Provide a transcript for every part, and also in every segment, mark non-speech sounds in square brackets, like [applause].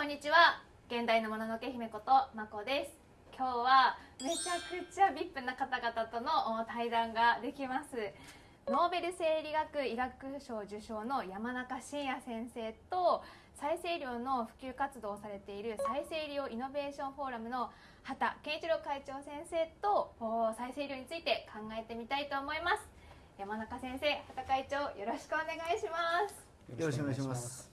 こんにちは。現代のもののけ姫ことまこです。今日はめちゃくちゃ VIP な方々との対談ができます。ノーベル生理学医学賞受賞の山中伸也先生と再生医療の普及活動をされている再生医療イノベーションフォーラムの畑健一郎会長先生と再生医療について考えてみたいと思います。山中先生畑会長よろしくお願いします。よろしくお願いします。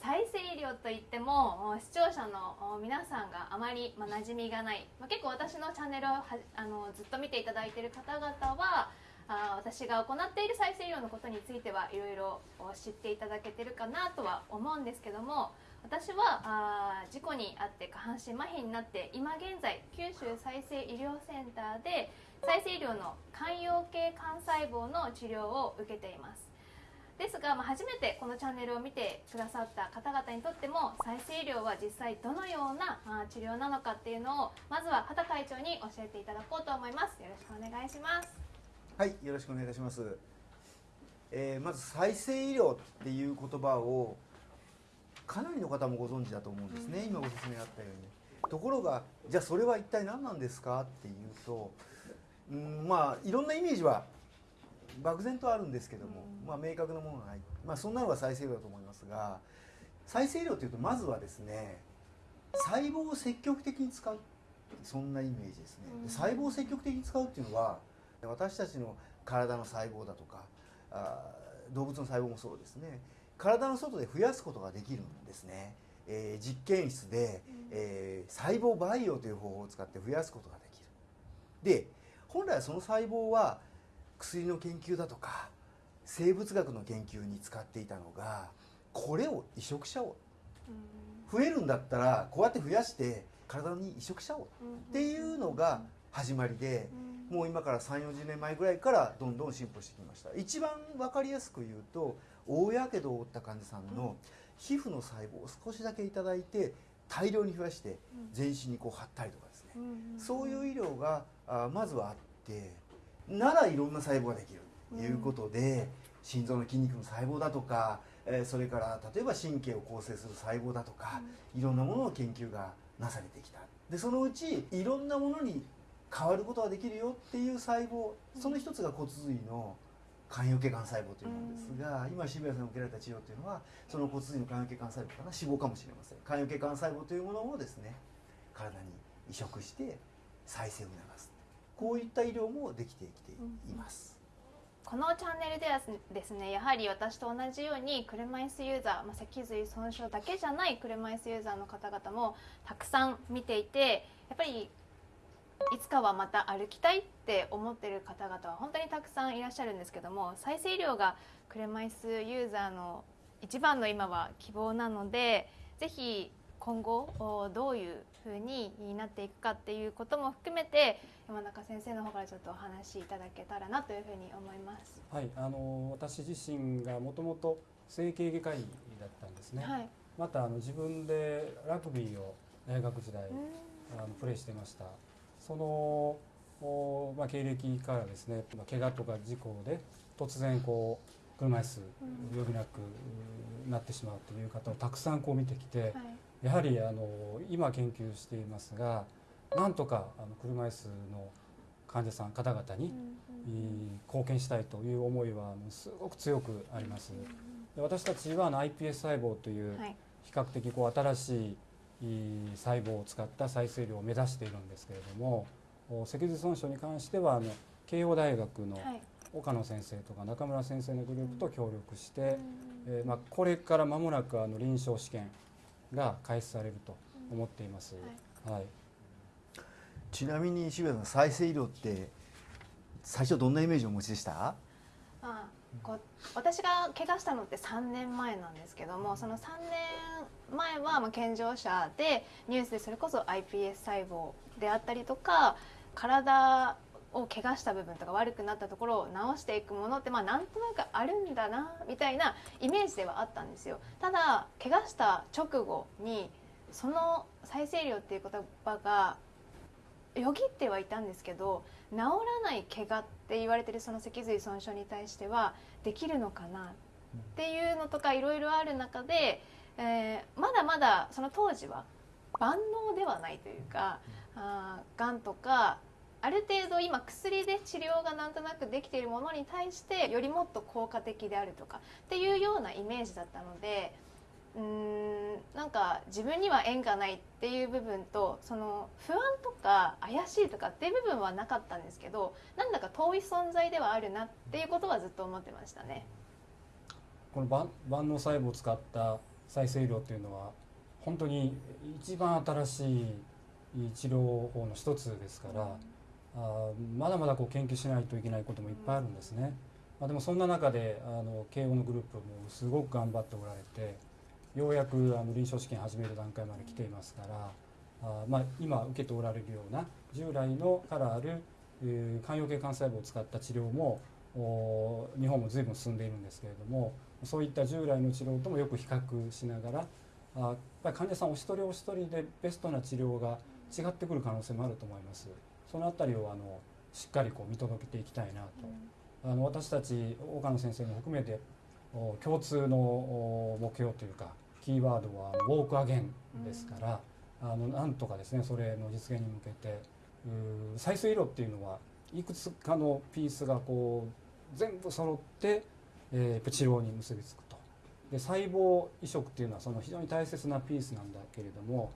再生医療といっても視聴者の皆さんがあまり、まあ、馴染みがない、まあ、結構私のチャンネルをあのずっと見ていただいている方々はあ私が行っている再生医療のことについてはいろいろ知っていただけてるかなとは思うんですけども私はあ事故に遭って下半身麻痺になって今現在九州再生医療センターで再生医療の肝陽系幹細胞の治療を受けています。ですが、まあ、初めてこのチャンネルを見てくださった方々にとっても再生医療は実際どのような治療なのかっていうのをまずは畑会長に教えていただこうと思います。よろしくお願いします。はいよろしくお願いいたします、えー、まず再生医療っていう言葉をかなりの方もご存知だと思うんですね、うん、今ご説明あったように。ところがじゃあそれは一体何なんですかっていうとうんまあいろんなイメージは漠然とあるんですけども、まあ、明確なものがない、まあ、そんなのが再生医療だと思いますが再生医療というとまずはですね細胞を積極的に使うそんなイメージですね、細胞を積極的に使うっていうのは私たちの体の細胞だとかあ動物の細胞もそうですね。体の外で増やすことができるんですね、えー、実験室で、えー、細胞培養という方法を使って増やすことができる。で本来はその細胞は薬の研究だとか生物学の研究に使っていたのがこれを移植しちゃおう。増えるんだったらこうやって増やして体に移植しちゃおう。っていうのが始まりでもう今から3 4 0年前ぐらいからどんどん進歩してきました。一番分かりやすく言うと大やけどを負った患者さんの皮膚の細胞を少しだけ頂いて大量に増やして全身にこう貼ったりとかですね。そういう医療がまずはあってならいろんな細胞ができるということで、心臓の筋肉の細胞だとか、えそれから例えば神経を構成する細胞だとか、いろんなものの研究がなされてきた。でそのうちいろんなものに変わることができるよっていう細胞その一つが骨髄の肝陽系幹細胞というものですが、今渋谷さんが受けられた治療というのはその骨髄の肝陽系幹細胞かな？脂肪かもしれません。肝陽系幹細胞というものをですね体に移植して再生を促すこういった医療もできてきています。このチャンネルではですねやはり私と同じように車椅子ユーザー、まあ、脊髄損傷だけじゃない車椅子ユーザーの方々もたくさん見ていてやっぱりいつかはまた歩きたいって思ってる方々は本当にたくさんいらっしゃるんですけども再生医療が車椅子ユーザーの一番の今は希望なのでぜひ今後どういうふうになっていくかっていうことも含めて山中先生の方からちょっとお話しいただけたらなというふうに思います。はい、あの私自身がもともと整形外科医だったんですね。はい、またあの自分でラグビーを大学時代あのプレーしてました。そのおまあ経歴からですね、まあ怪我とか事故で突然こう車椅子余儀なくなってしまうという方をたくさんこう見てきて、はいやはりあの今研究していますがなんとかあの車椅子の患者さん方々に貢献したいという思いはすごく強くあります。私たちは iPS 細胞という比較的こう新しい細胞を使った再生量を目指しているんですけれども脊髄損傷に関してはあの慶応大学の岡野先生とか中村先生のグループと協力して、えー、まあ、これから間もなくあの臨床試験が開始されると思っています。はい、はい、ちなみに渋谷さん再生医療って最初どんなイメージをお持ちでした？あこ私が怪我したのって3年前なんですけどもその3年前はまあ健常者でニュースでそれこそ iPS 細胞であったりとか体を怪我した部分とか悪くなったところを直していくものってまあなんとなくあるんだなみたいなイメージではあったんですよ。ただ怪我した直後にその再生医療っていう言葉がよぎってはいたんですけど治らない怪我って言われてるその脊髄損傷に対してはできるのかなっていうのとかいろいろある中でえー、まだまだその当時は万能ではないというか、あがんとかある程度今薬で治療がなんとなくできているものに対してよりもっと効果的であるとかっていうようなイメージだったのでうんなんか自分には縁がないっていう部分とその不安とか怪しいとかっていう部分はなかったんですけどなんだか遠い存在ではあるなっていうことはずっと思ってましたね。この万万能細胞を使った再生医療っていうのは本当に一番新しい治療法の一つですから、あまだまだこう研究しないといけないこともいっぱいあるんですね。まあ、でもそんな中であの慶応のグループもすごく頑張っておられてようやくあの臨床試験始める段階まで来ていますからあ、まあ、今受けておられるような従来のからある、えー、肝陽系幹細胞を使った治療も日本も随分進んでいるんですけれどもそういった従来の治療ともよく比較しながらあやっぱり患者さんお一人お一人でベストな治療が違ってくる可能性もあると思います。そのあたりをあのしっかりこう見届けていきたいなと、うん、あの私たち岡野先生も含めて共通の目標というかキーワードは「ウォークアゲン」ですから、うん、あのなんとかですねそれの実現に向けて再生医療っていうのはいくつかのピースがこう全部揃って、えー、治療に結びつくと。で細胞移植っていうのはその非常に大切なピースなんだけれども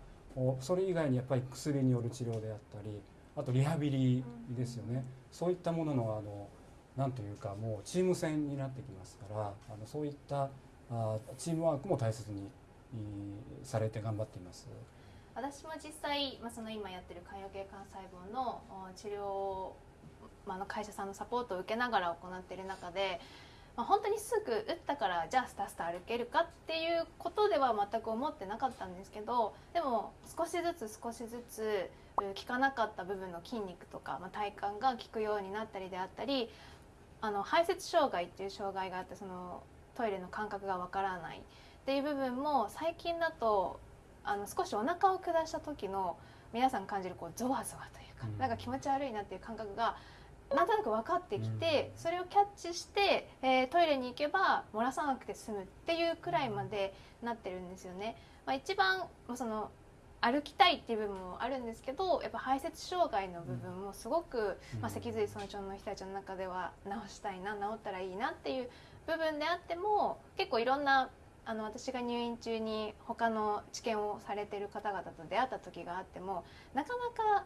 それ以外にやっぱり薬による治療であったりあとリハビリですよね、うん、そういったもののあのなんというかもうチーム戦になってきますからあのそういったあチームワークも大切にされて頑張っています。私も実際、まあ、その今やってる肝陽系幹細胞の治療、まあ、の会社さんのサポートを受けながら行っている中で、まあ、本当にすぐ打ったからじゃあスタスタ歩けるかっていうことでは全く思ってなかったんですけどでも少しずつ少しずつ効かなかった部分の筋肉とか、まあ、体幹が効くようになったりであったりあの排泄障害っていう障害があってそのトイレの感覚がわからないっていう部分も最近だとあの少しお腹を下した時の皆さん感じるこうゾワゾワというか、うん、なんか気持ち悪いなっていう感覚がなんとなく分かってきて、それをキャッチして、えー、トイレに行けば漏らさなくて済むっていうくらいまでなってるんですよね。まあ、一番その歩きたいっていう部分もあるんですけどやっぱ排泄障害の部分もすごく、まあ、脊髄損傷の人たちの中では治したいな治ったらいいなっていう部分であっても結構いろんなあの私が入院中に他の治験をされてる方々と出会った時があってもなかなか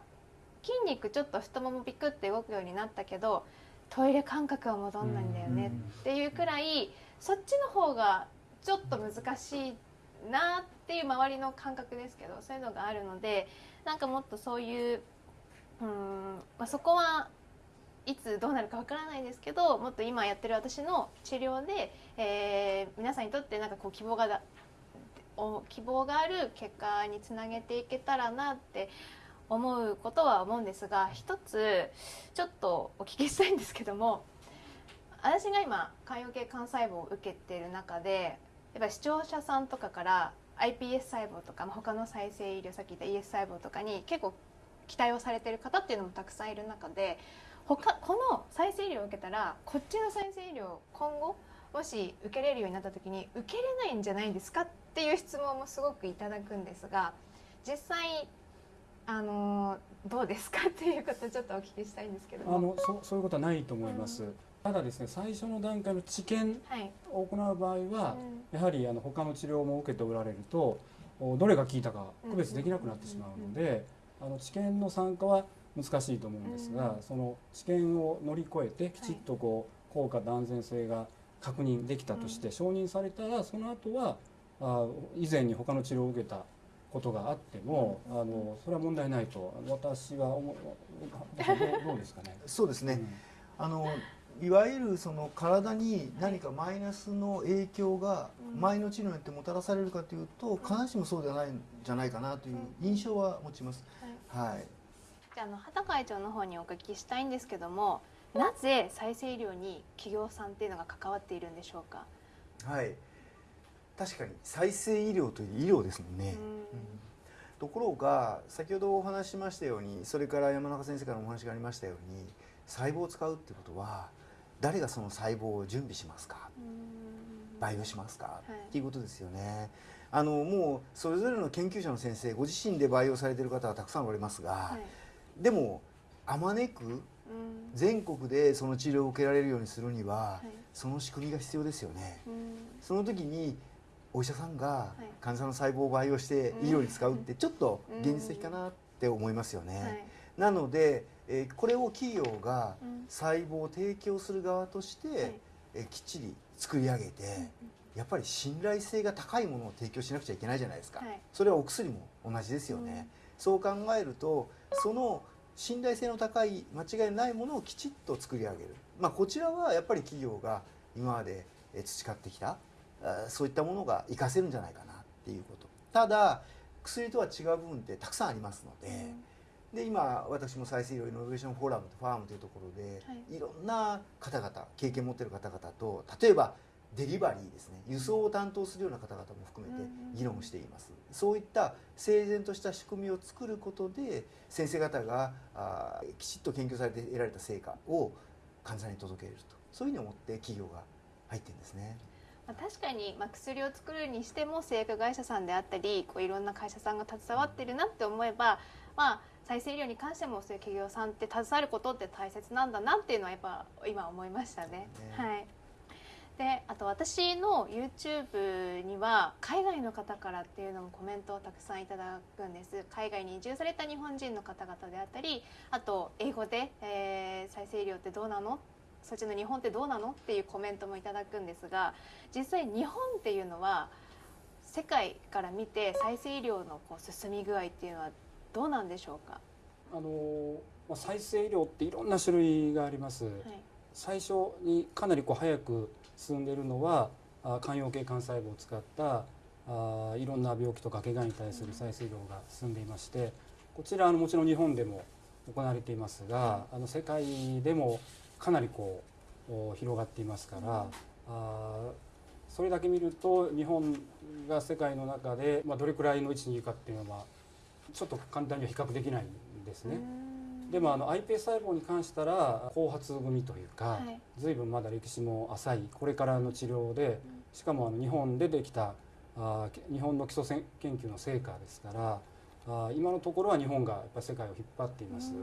筋肉ちょっと太ももピクって動くようになったけどトイレ感覚は戻んないんだよねっていうくらいそっちの方がちょっと難しいなっていう周りの感覚ですけどそういうのがあるのでなんかもっとそういううん、まあ、そこはいつどうなるかわからないですけどもっと今やってる私の治療で、えー、皆さんにとってなんかこう希望がだ希望がある結果につなげていけたらなって思うことは思うんですが一つちょっとお聞きしたいんですけども私が今肝陽系幹細胞を受けている中でやっぱ視聴者さんとかから iPS 細胞とか、まあ、他の再生医療さっき言った ES 細胞とかに結構期待をされてる方っていうのもたくさんいる中で他この再生医療を受けたらこっちの再生医療今後もし受けれるようになった時に受けれないんじゃないですかっていう質問もすごくいただくんですが実際あのどうですか？っていうことをちょっとお聞きしたいんですけど。あのそそういうことはないと思います。うん。ただですね最初の段階の治験を行う場合は、やはりあの他の治療も受けておられるとどれが効いたか区別できなくなってしまうので、あの治験の参加は難しいと思うんですが、その治験を乗り越えてきちっとこう効果と安全性が確認できたとして承認されたらその後はあ以前に他の治療を受けたことがあっても、あのそれは問題ないと私は思うどうですかね？[laughs] そうですね、うん、あのいわゆるその体に何かマイナスの影響が前の治療によってもたらされるかというと必ずしもそうではないんじゃないかなという印象は持ちます。はい、じゃあの畑会長の方にお聞きしたいんですけどもなぜ再生医療に企業さんっていうのが関わっているんでしょうか？はい確かに再生医療という医療ですもんね。うん。ところが先ほどお話ししましたようにそれから山中先生からお話がありましたように細胞を使うってことは誰がその細胞を準備しますか？培養しますか、はい、っていうことですよね。あのもうそれぞれの研究者の先生ご自身で培養されている方はたくさんおりますが、はい、でもあまねく全国でその治療を受けられるようにするには、はい、その仕組みが必要ですよね。その時にお医者さんが患者さんの細胞を培養して医療に使うってちょっと現実的かなって思いますよね。なので、えー、これを企業が細胞を提供する側として、えー、きっちり作り上げて、やっぱり信頼性が高いものを提供しなくちゃいけないじゃないですか、それはお薬も同じですよね。そう考えるとその信頼性の高い間違いないものをきちっと作り上げる、まあ、こちらはやっぱり企業が今まで培ってきたそういったものが活かせるんじゃないかなっていうこと。ただ薬とは違う部分ってたくさんありますのでうん、で今私も再生医療イノベーションフォーラムとファームというところで、はい、いろんな方々経験持ってる方々と例えばデリバリーですね。輸送を担当するような方々も含めて議論しています、そういった整然とした仕組みを作ることで先生方があきちっと研究されて得られた成果を患者さんに届けると。そういうふうに思って企業が入ってるんですね。まあ、確かに、まあ、薬を作るにしても製薬会社さんであったりこういろんな会社さんが携わってるなって思えば、まあ、再生医療に関してもそういう企業さんって携わることって大切なんだなっていうのはやっぱ今思いましたね。ね。はい。であと私の YouTube には海外の方からっていうのもコメントをたくさんいただくんです。海外に移住された日本人の方々であったりあと英語で、えー、再生医療ってどうなのそっちの日本ってどうなの？っていうコメントもいただくんですが実際日本っていうのは世界から見て再生医療のこう進み具合っていうのはどうなんでしょうか？あの再生医療っていろんな種類があります、はい、最初にかなりこう早く進んでいるのは肝陽系幹細胞を使ったあいろんな病気とか怪我に対する再生医療が進んでいましてこちらあのもちろん日本でも行われていますが、あの世界でもかなりこう広がっていますから、あそれだけ見ると日本が世界の中で、まあ、どれくらいの位置にいるかっていうのはちょっと簡単には比較できないんですね。でもあの iPS 細胞に関したら後発組というか、はい、随分まだ歴史も浅いこれからの治療でしかもあの日本でできたあ日本の基礎研究の成果ですからあ今のところは日本がやっぱ世界を引っ張っています。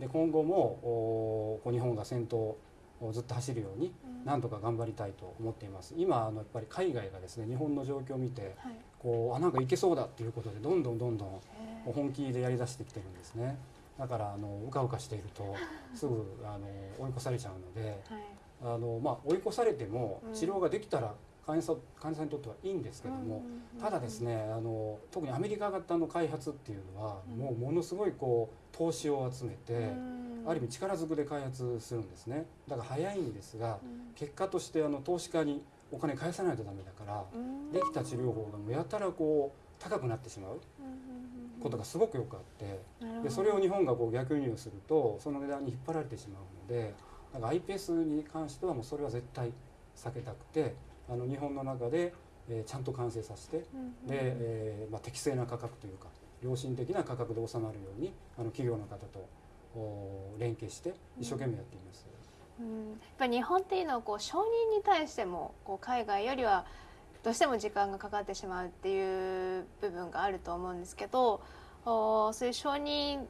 で今後もお日本が先頭をずっと走るようになんとか頑張りたいと思っています。今あのやっぱり海外がですね日本の状況を見て、はい、こうあなんかいけそうだっていうことでどんどんどんどん本気でやりだしてきてるんですね。だからあのうかうかしているとすぐあの追い越されちゃうので、はい、あのまあ、追い越されても治療ができたら患者患者さんにとってはいいんですけども、ただですねあの特にアメリカ型の開発っていうのは、もうものすごいこう投資を集めて、ある意味力ずくで開発するんですね。だから早いんですが、結果としてあの投資家にお金返さないとダメだから、できた治療法がやたらこう高くなってしまう。ことがすごくよくあってでそれを日本がこう逆輸入するとその値段に引っ張られてしまうのでだから iPS に関してはもうそれは絶対避けたくてあの日本の中で、えー、ちゃんと完成させて、うんうん、で、えーまあ、適正な価格というか良心的な価格で収まるようにあの企業の方とお連携して一生懸命やっています。うん、やっぱり日本っていうのはこう承認に対してもこう海外よりはどうしても時間がかかってしまうっていう部分があると思うんですけどおそういう承認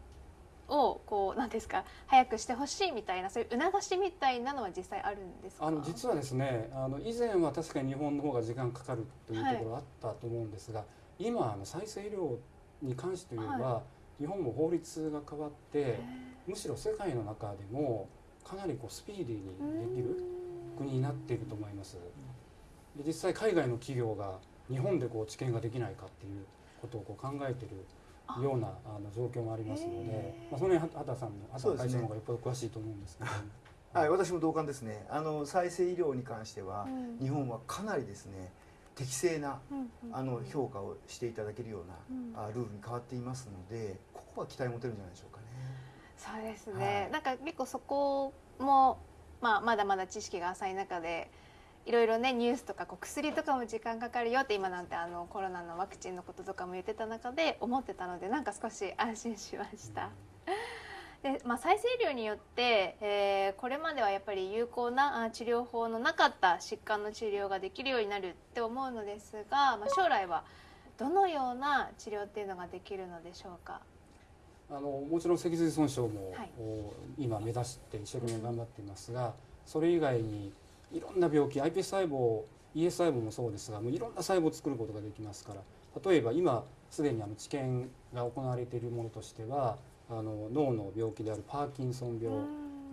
をこうなんですか早くしてほしいみたいなそういう促しみたいなのは実際あるんですあの実はですねあの以前は確かに日本の方が時間かかるというところあったと思うんですが、はい、今あの再生医療に関して言えば、はい、日本も法律が変わってむしろ世界の中でもかなりこうスピーディーにできる国になっていると思います。で実際海外の企業が日本でこう知見ができないかっていうことをこう考えてるようなあの状況もありますので、まあ、その辺畑さんの畑会長の方がよっぽど詳しいと思うんですけど、[laughs] はい、私も同感ですね。あの再生医療に関しては、日本はかなりですね適正な、あの評価をしていただけるような、あルールに変わっていますのでここは期待持てるんじゃないでしょうかね。そうですね、はい、なんか結構そこも、まあ、まだまだ知識が浅い中でいろいろねニュースとかこう薬とかも時間かかるよって今なんてあのコロナのワクチンのこととかも言ってた中で思ってたのでなんか少し安心しました。でまあ、再生医療によって、えー、これまではやっぱり有効な治療法のなかった疾患の治療ができるようになるって思うのですが、まあ、将来はどのような治療っていうのができるのでしょうか？あのもちろん脊髄損傷も、はい、今目指して一生懸命頑張っていますがそれ以外にいろんな病気 iPS 細胞 ES 細胞もそうですがもういろんな細胞を作ることができますから例えば今すでにあの治験が行われているものとしてはあの脳の病気であるパーキンソン病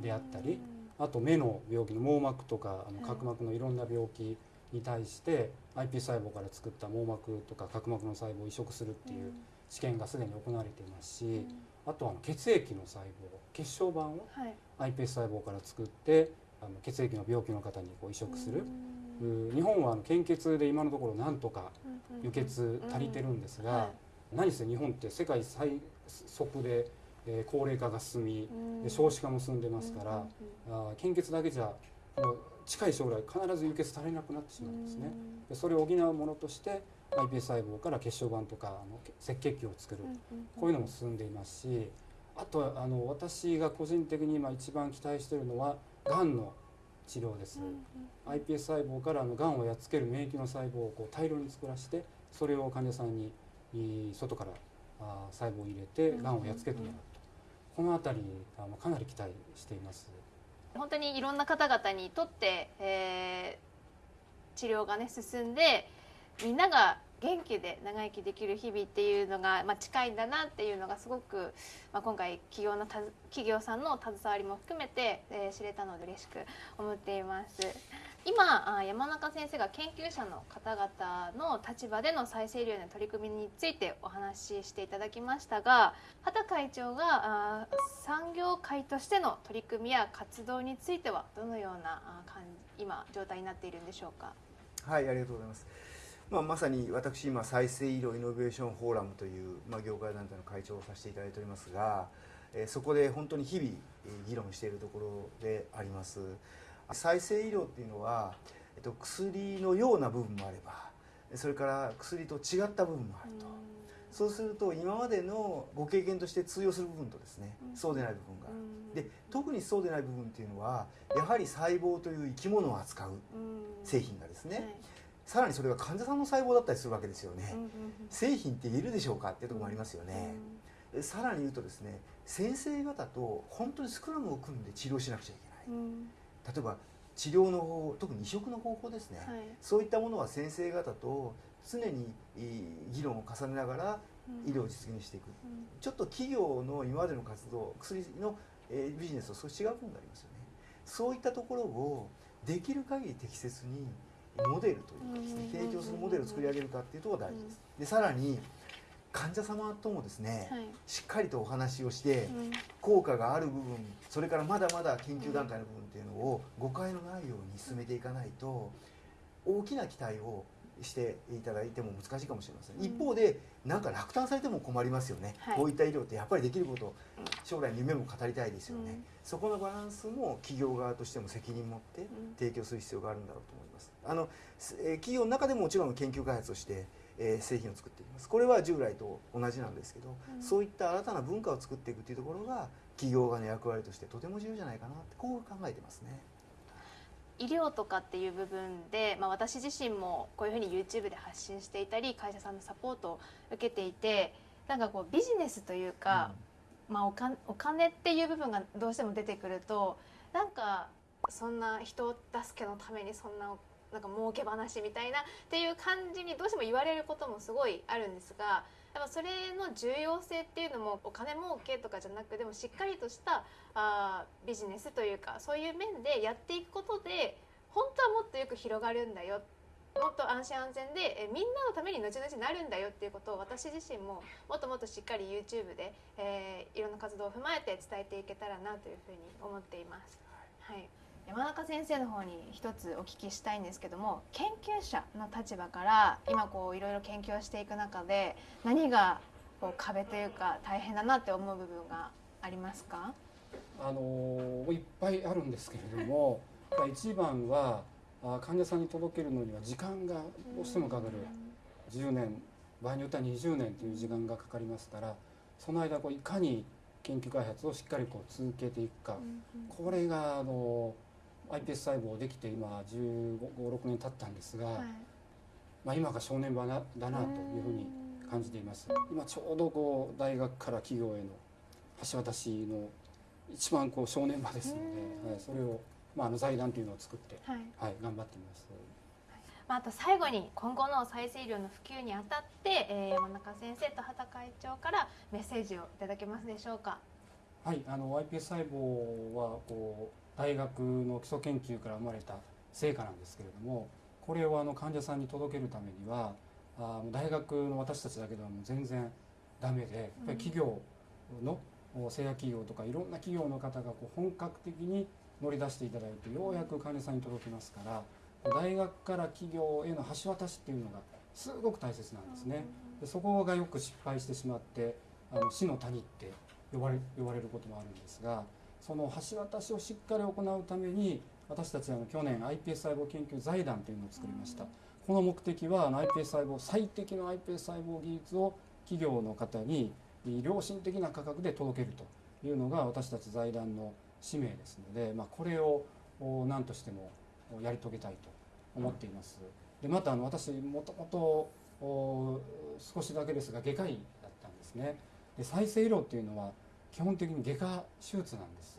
であったりあと目の病気の網膜とかあの角膜のいろんな病気に対して iPS 細胞から作った網膜とか角膜の細胞を移植するっていう治験がすでに行われていますしあとは血液の細胞血小板を iPS 細胞から作ってあの血液の病気の方にこう移植する。日本は献血で今のところなんとか輸血足りてるんですが、何せ日本って世界最速で、えー、高齢化が進み、で少子化も進んでますから、あ献血だけじゃ近い将来必ず輸血足りなくなってしまうんですね。でそれを補うものとして iPS 細胞から血小板とかあの赤血球を作る、こういうのも進んでいますしあとあの私が個人的に今一番期待しているのはがんの治療です、うんうん、iPS 細胞からのがんをやっつける免疫の細胞をこう大量に作らせてそれを患者さんに外からあ細胞を入れてがんをやっつけてもらう。と、この辺りあのかなり期待しています。本当にいろんな方々にとって、えー、治療がね進んでみんなが元気で長生きできる日々っていうのが、まあ、近いんだなっていうのがすごく、まあ、今回企業の企業さんの携わりも含めて、えー、知れたので嬉しく思っています。今山中先生が研究者の方々の立場での再生医療の取り組みについてお話ししていただきましたが畑会長が産業界としての取り組みや活動についてはどのような今状態になっているんでしょうか？はいありがとうございますまあ、まさに私今再生医療イノベーションフォーラムという、まあ、業界団体の会長をさせていただいておりますが、えー、そこで本当に日々議論しているところであります。再生医療っていうのは、えっと、薬のような部分もあればそれから薬と違った部分もあると。そうすると今までのご経験として通用する部分とですね、うん、そうでない部分が。あるで特にそうでない部分っていうのはやはり細胞という生き物を扱う製品がですね、はいさらにそれが患者さんの細胞だったりするわけですよね、製品って言えるでしょうかっていうところもありますよね、うん、さらに言うとですね先生方と本当にスクラムを組んで治療しなくちゃいけない、うん、例えば治療の方法特に移植の方法ですね、はい、そういったものは先生方と常に議論を重ねながら医療を実現していく、うん、ちょっと企業の今までの活動薬の、えビジネスと少し違う部分がありますよね。そういったところをできる限り適切にモデルというかですね提供するモデルを作り上げるかっていうところが大事です。でさらに患者様ともですね、はい、しっかりとお話をして、うん、効果がある部分それからまだまだ研究段階の部分っていうのを誤解のないように進めていかないと大きな期待をしていただいても難しいかもしれません、うん、一方でなんか落胆されても困りますよね、はい、こういった医療ってやっぱりできること将来の夢も語りたいですよね、うん、そこのバランスも企業側としても責任を持って提供する必要があるんだろうと思います。あの、え企業の中でももちろん研究開発をして、えー、製品を作っています。これは従来と同じなんですけど、うん、そういった新たな文化を作っていくというところが企業側の役割としてとても重要じゃないかなってこう考えてますね。医療とかっていう部分で、まあ、私自身もこういうふうに YouTube で発信していたり会社さんのサポートを受けていてなんかこうビジネスというか、うん、まあ、おかお金っていう部分がどうしても出てくるとなんかそんな人助けのためにそんななんか儲け話みたいなっていう感じにどうしても言われることもすごいあるんですがやっぱそれの重要性っていうのもお金儲けとかじゃなくでもしっかりとしたあビジネスというかそういう面でやっていくことで本当はもっとよく広がるんだよ。もっと安心安全でえみんなのために後々なるんだよっていうことを私自身ももっともっとしっかり YouTube で、えー、いろんな活動を踏まえて伝えていけたらなというふうに思っています。はい山中先生の方に一つお聞きしたいんですけども研究者の立場から今こういろいろ研究をしていく中で何がこう壁というか大変だなって思う部分がありますか？あのいっぱいあるんですけれども [laughs] 一番は患者さんに届けるのには時間がどうしてもかかる。10年場合によっては20年という時間がかかりますからその間こういかに研究開発をしっかりこう続けていくか。これがあの iPS 細胞できて今1 5 6年経ったんですが、はい、まあ、今が正念場だなというふうに感じています。今ちょうどこう大学から企業への橋渡しの一番こう正念場ですので、はい、それを、まあ、あの財団というのを作って、はい、はい、頑張っています。まあ、あと最後に今後の再生医療の普及にあたって、えー、山中先生と畑会長からメッセージをいただけますでしょうか。はいあの iPS 細胞はこう大学の基礎研究から生まれた成果なんですけれどもこれをあの患者さんに届けるためにはあ大学の私たちだけではもう全然ダメでやっぱり企業の、製薬企業とかいろんな企業の方がこう本格的に乗り出していただいてようやく患者さんに届きますから大学から企業への橋渡しっていうのがすごく大切なんですね。でそこがよく失敗してしまってあの死の谷って呼ばれ呼ばれることもあるんですがその橋渡しをしっかり行うために私たちあの去年 iPS 細胞研究財団というのを作りました。この目的は iPS 細胞最適の iPS 細胞技術を企業の方に良心的な価格で届けるというのが私たち財団の使命ですので、まあ、これを何としてもやり遂げたいと思っています。でまたあの私もともと少しだけですが外科医だったんですね。で再生医療っていうのは基本的に外科手術なんです。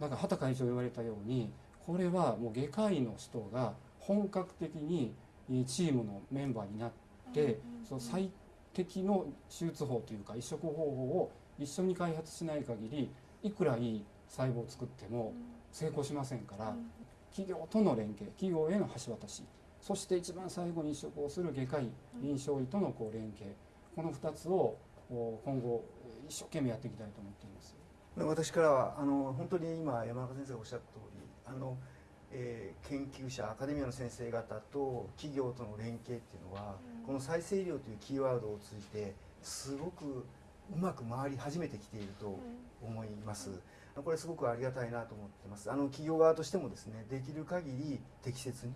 だから畑会長言われたようにこれはもう外科医の人が本格的にチームのメンバーになって、その最適の手術法というか移植方法を一緒に開発しない限りいくらいい細胞を作っても成功しませんから、企業との連携企業への橋渡しそして一番最後に移植をする外科医臨床医とのこう連携この2つを今後一生懸命やっていきたいと思っています私からはあの本当に今山中先生がおっしゃった通りあの、えー、研究者アカデミアの先生方と企業との連携っていうのは、うん、この再生医療というキーワードを通じてすごくうまく回り始めてきていると思います。うん、これすごくありがたいなと思ってます。あの企業側としてもですね、できる限り適切に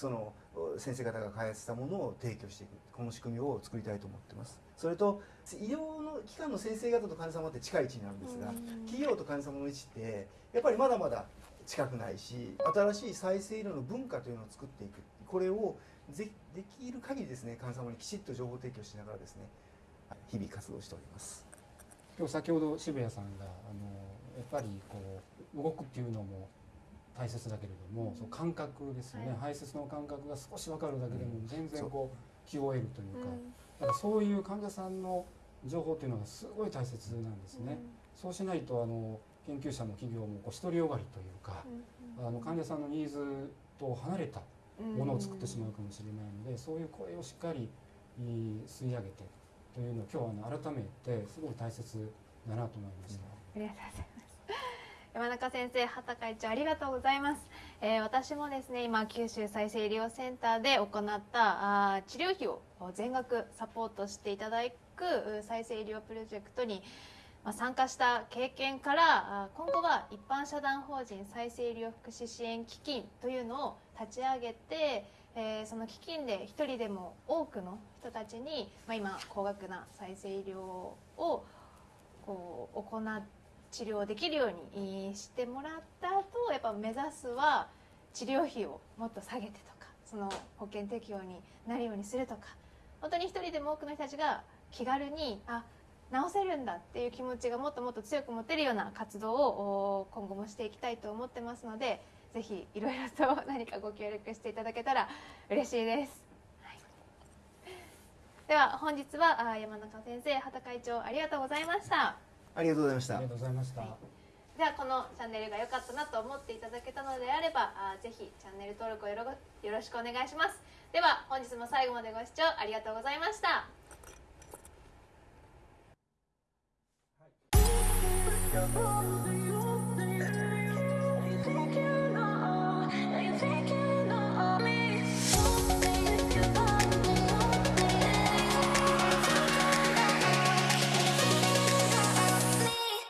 その先生方が開発したものを提供していくこの仕組みを作りたいと思ってます。それと医療の機関の先生方と患者様って近い位置にあるんですが企業と患者様の位置ってやっぱりまだまだ近くないし新しい再生医療の文化というのを作っていく。これをでできる限りですね患者様にきちっと情報提供しながらですね日々活動しております。今日先ほど渋谷さんがあのやっぱりこう動くっていうのも大切だけれども、その感覚ですよね、排泄の感覚が少し分かるだけでも全然こう気を得るというか,、だからそういう患者さんの情報っていうのがすごい大切なんですね。そうしないとあの研究者も企業もこう独りよがりというか、あの患者さんのニーズと離れたものを作ってしまうかもしれないので、そういう声をしっかり吸い上げてというのを今日はあの改めてすごい大切だなと思いました。ありがとうございます。山中先生、畑会長ありがとうございます。えー、私もですね、今九州再生医療センターで行ったあ治療費を全額サポートしていただく再生医療プロジェクトにまあ、参加した経験から今後は一般社団法人再生医療福祉支援基金というのを立ち上げて、えー、その基金で一人でも多くの人たちに、まあ、今高額な再生医療をこう行って治療できるようにしてもらった後やっぱ目指すは治療費をもっと下げてとかその保険適用になるようにするとか本当に一人でも多くの人たちが気軽にあ治せるんだっていう気持ちがもっともっと強く持てるような活動を今後もしていきたいと思ってますのでぜひいろいろと [laughs] 何かご協力していただけたら嬉しいです。はい、では本日は山中先生畑会長ありがとうございました。ありがとうございました。ありがとうございました、はい、ではこのチャンネルが良かったなと思っていただけたのであればあぜひチャンネル登録をよろしくお願いします。では本日も最後までご視聴ありがとうございました、はい